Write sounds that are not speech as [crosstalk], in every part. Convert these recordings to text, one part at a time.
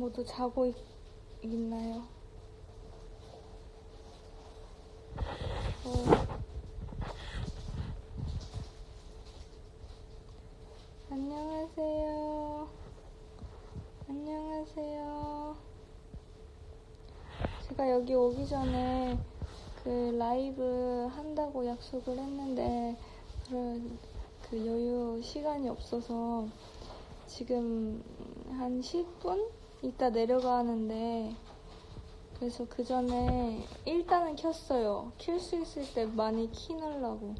모두 자고 있, 있나요? 어. 안녕하세요. 안녕하세요. 제가 여기 오기 전에 그 라이브 한다고 약속을 했는데 그런 그 여유 시간이 없어서 지금 한 10분 이따 내려가는데 그래서 그 전에 일단은 켰어요. 킬 수 있을 때 많이 키느라고.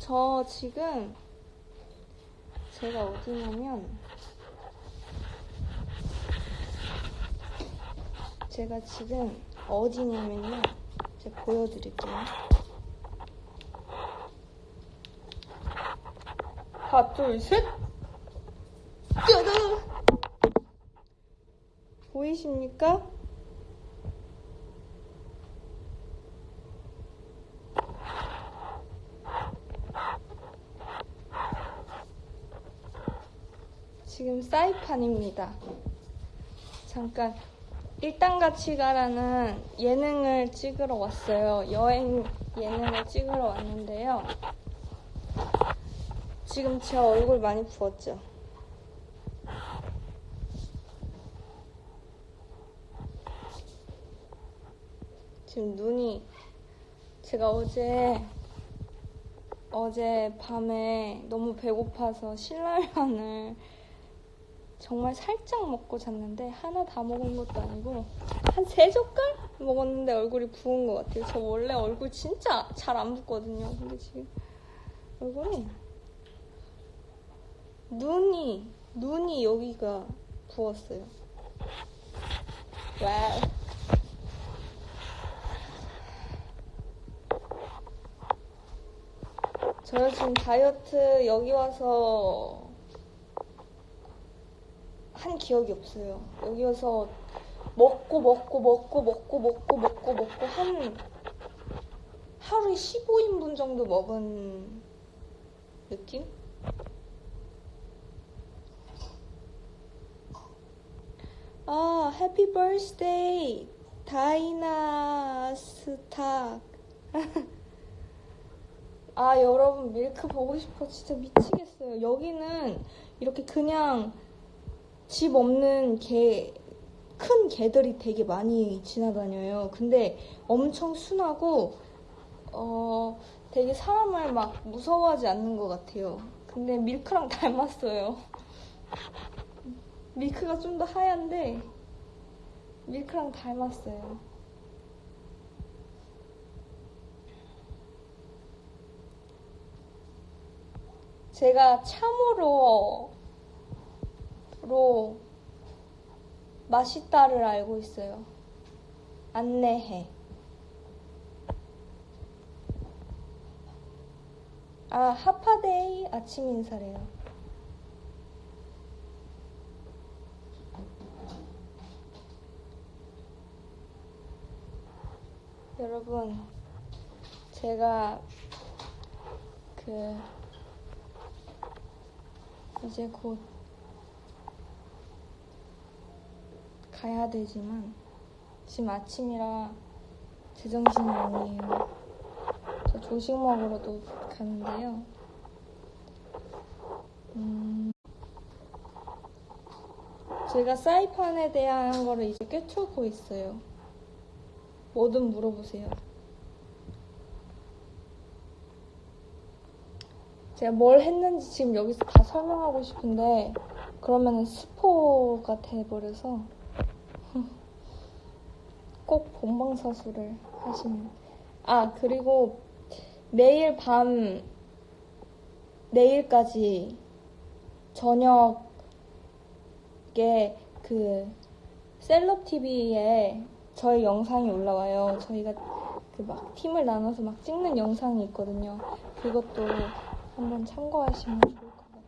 저 지금 제가 어디냐면 제가 지금 어디냐면요. 제가 보여드릴게요. 하나, 둘, 셋! 짜잔! 보이십니까? 지금 사이판입니다. 잠깐 일단 같이 가라는 예능을 찍으러 왔어요. 여행 예능을 찍으러 왔는데요. 지금 제 얼굴 많이 부었죠? 지금 눈이 제가 어제 어제 밤에 너무 배고파서 신라면을 정말 살짝 먹고 잤는데 하나 다 먹은 것도 아니고 한 세 젓갈 먹었는데 얼굴이 부은 것 같아요. 저 원래 얼굴 진짜 잘 안 붓거든요. 근데 지금 얼굴이 눈이 눈이 여기가 부었어요. wow. 저는 지금 다이어트 여기 와서 한 기억이 없어요. 여기 와서 먹고 먹고 먹고 먹고 먹고 먹고 먹고 한 하루에 15인분 정도 먹은 느낌? 아, happy birthday 다이나 스탁. [laughs] 아, 여러분 밀크 보고 싶어 진짜 미치겠어요. 여기는 이렇게 그냥 집 없는 개, 큰 개들이 되게 많이 지나다녀요. 근데 엄청 순하고, 어, 되게 사람을 막 무서워하지 않는 것 같아요. 근데 밀크랑 닮았어요. 밀크가 좀 더 하얀데, 밀크랑 닮았어요. 제가 참으로 로 맛있다를 알고 있어요. 안내해. 아, 하파데이 아침 인사래요. 여러분, 제가 그 이제 곧 가야 되지만 지금 아침이라 제정신이 아니에요. 저 조식 먹으러도 가는데요. 음, 제가 사이판에 대한 거를 이제 꿰뚫고 있어요. 뭐든 물어보세요. 제가 뭘 했는지 지금 여기서 다 설명하고 싶은데 그러면 스포가 돼버려서 [laughs] 꼭 본방사수를 하시면 아 그리고 매일 밤 내일까지 저녁에 그 셀럽 TV에 저희 영상이 올라와요. 저희가 그 막 팀을 나눠서 막 찍는 영상이 있거든요. 그것도 한번 참고하시면 좋을 것 같아요.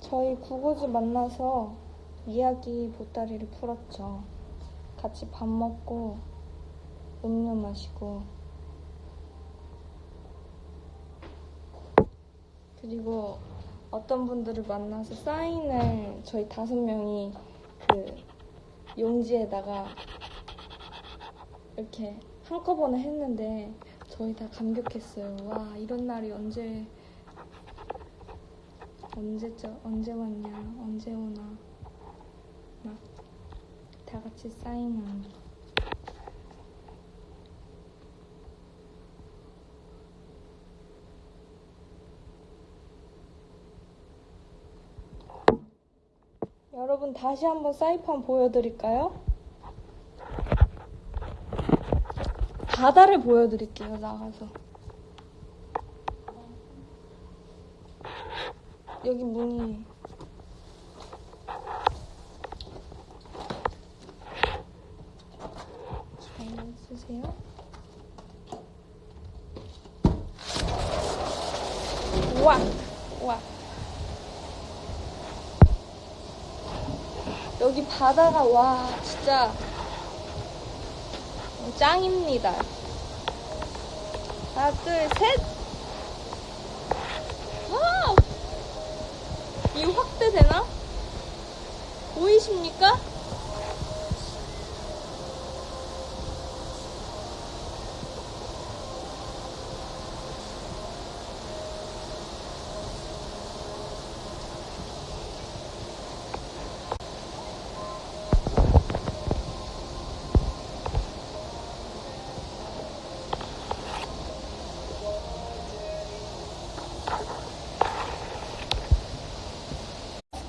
저희 구구즈 만나서 이야기 보따리를 풀었죠. 같이 밥 먹고 음료 마시고 그리고 어떤 분들을 만나서 사인을 저희 다섯 명이 그 용지에다가 이렇게 한꺼번에 했는데 저희 다 감격했어요. 와 이런 날이 언제 언제죠? 언제 왔냐? 언제 오나? 막 다 같이 사인하는 거. 여러분 다시 한번 사이판 보여드릴까요? 바다를 보여드릴게요 나가서 여기 문이 잘 쓰세요 와! 와! 여기 바다가 와 진짜 짱입니다. 하나 둘 셋. 와! 이 확대 되나? 보이십니까?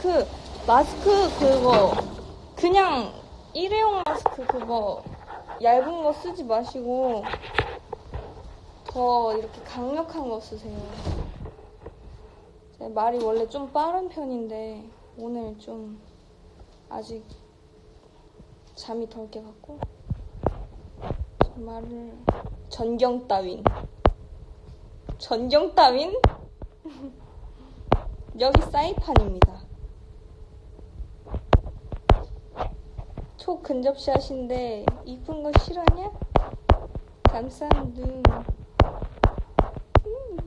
그 마스크 그거 그냥 일회용 마스크 그거 얇은 거 쓰지 마시고 더 이렇게 강력한 거 쓰세요. 제 말이 원래 좀 빠른 편인데 오늘 좀 아직 잠이 덜 깨갖고 제 말을 전경 따윈 전경 따윈 [laughs] 여기 사이판입니다. 초 근접샷인데 이쁜 거 싫어하냐? 감사합니다. 음.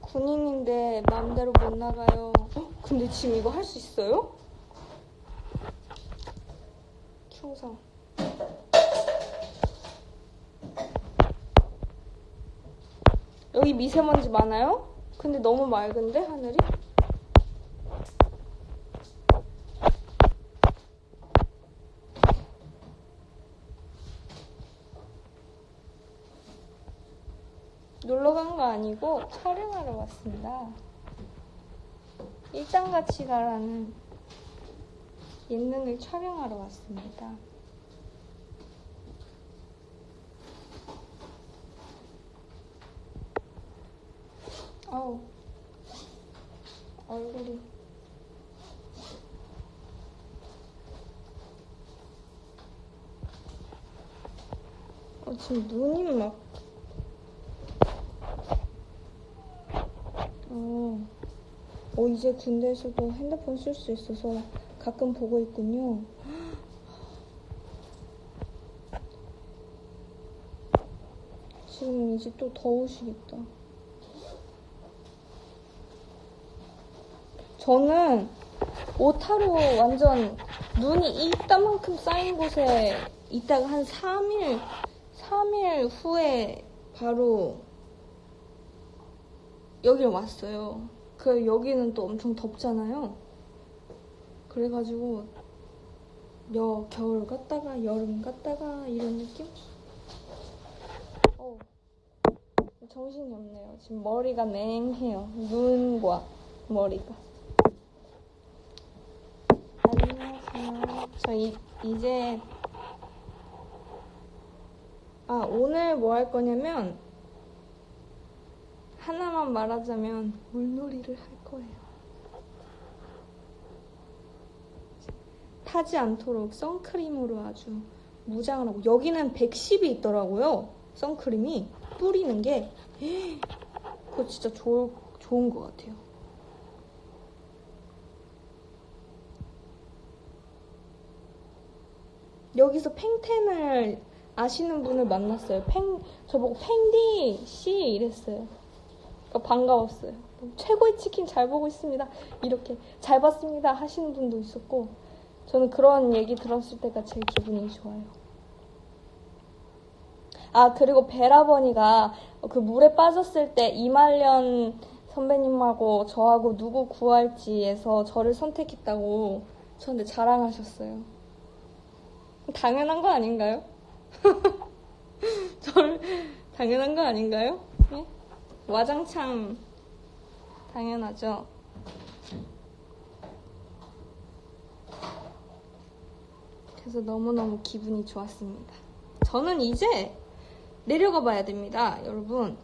군인인데 마음대로 못 나가요. 어? 근데 지금 이거 할 수 있어요? 충성. 여기 미세먼지 많아요? 근데 너무 맑은데 하늘이? 놀러 간 거 아니고 촬영하러 왔습니다. 일단 같이 가라는 예능을 촬영하러 왔습니다. 어우, 얼굴이. 어, 지금 눈이 막. 어, 어, 이제 군대에서도 핸드폰 쓸 수 있어서 가끔 보고 있군요. 지금 이제 또 더우시겠다. 저는 오타로 완전 눈이 이따만큼 쌓인 곳에 있다가 한 3일, 3일 후에 바로 여길 왔어요. 그 여기는 또 엄청 덥잖아요. 그래가지고 여 겨울 갔다가 여름 갔다가 이런 느낌? 어 정신이 없네요. 지금 머리가 맹해요. 눈과 머리가. 안녕하세요. 저 이, 이제 아 오늘 뭐 할 거냐면 하나만 말하자면 물놀이를 할 거예요. 타지 않도록 선크림으로 아주 무장을 하고 여기는 110이 있더라고요. 선크림이 뿌리는 게 그거 진짜 좋, 좋은 것 같아요. 여기서 팽텐을 아시는 분을 만났어요. 팽 저보고 팽디 씨 이랬어요. 그러니까 반가웠어요. 최고의 치킨 잘 보고 있습니다. 이렇게 잘 봤습니다 하시는 분도 있었고 저는 그런 얘기 들었을 때가 제일 기분이 좋아요. 아 그리고 베라버니가 그 물에 빠졌을 때 이말년 선배님하고 저하고 누구 구할지에서 저를 선택했다고 저한테 자랑하셨어요. 당연한 거 아닌가요? [laughs] 저를 당연한 거 아닌가요? 예? 와장창 당연하죠. 그래서 너무너무 기분이 좋았습니다. 저는 이제 내려가 봐야 됩니다, 여러분.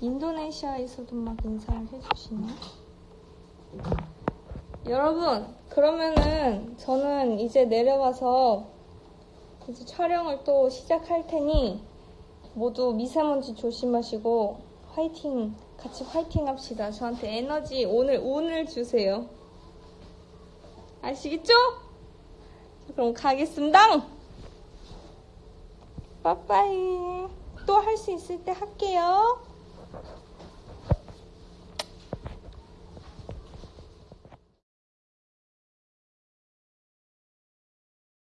인도네시아에서도 막 인사를 해주시네. 여러분, 그러면은 저는 이제 내려가서 이제 촬영을 또 시작할 테니 모두 미세먼지 조심하시고 화이팅, 같이 화이팅 합시다. 저한테 에너지 오늘, 오늘 주세요. 아시겠죠? 그럼 가겠습니다. 빠빠이. 또 할 수 있을 때 할게요.